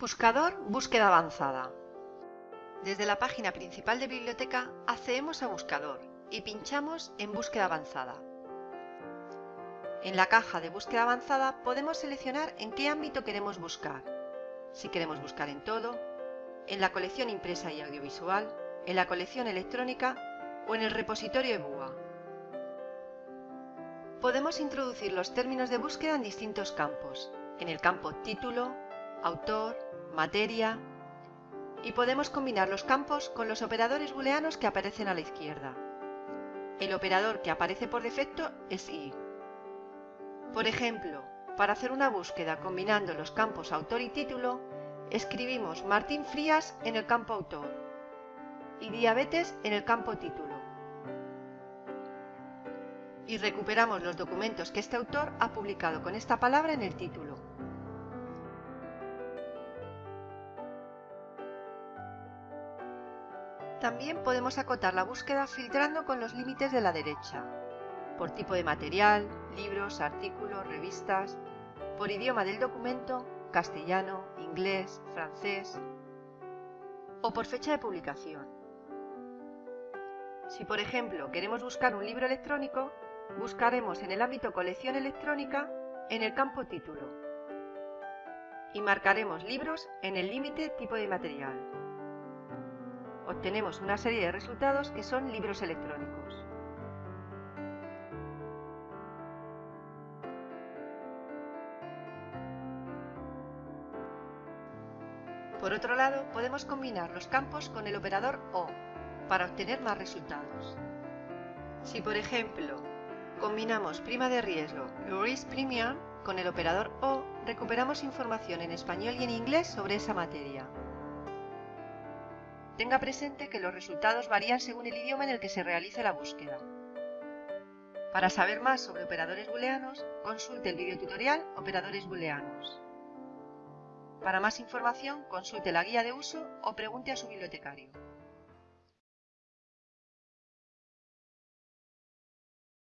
Buscador Búsqueda avanzada. Desde la página principal de biblioteca accedemos a Buscador y pinchamos en Búsqueda avanzada. En la caja de búsqueda avanzada podemos seleccionar en qué ámbito queremos buscar. Si queremos buscar en todo, en la colección impresa y audiovisual, en la colección electrónica o en el repositorio EBUA. Podemos introducir los términos de búsqueda en distintos campos, en el campo título, autor, materia y podemos combinar los campos con los operadores booleanos que aparecen a la izquierda. El operador que aparece por defecto es i. Por ejemplo, para hacer una búsqueda combinando los campos autor y título, escribimos Martín Frías en el campo autor y diabetes en el campo título. Y recuperamos los documentos que este autor ha publicado con esta palabra en el título. También podemos acotar la búsqueda filtrando con los límites de la derecha, por tipo de material, libros, artículos, revistas, por idioma del documento, castellano, inglés, francés, o por fecha de publicación. Si por ejemplo queremos buscar un libro electrónico, buscaremos en el ámbito colección electrónica en el campo título y marcaremos libros en el límite tipo de material obtenemos una serie de resultados que son libros electrónicos. Por otro lado, podemos combinar los campos con el operador OR para obtener más resultados. Si por ejemplo combinamos prima de riesgo, Risk Premium, con el operador O, recuperamos información en español y en inglés sobre esa materia. Tenga presente que los resultados varían según el idioma en el que se realice la búsqueda. Para saber más sobre operadores booleanos, consulte el videotutorial Operadores booleanos. Para más información, consulte la guía de uso o pregunte a su bibliotecario.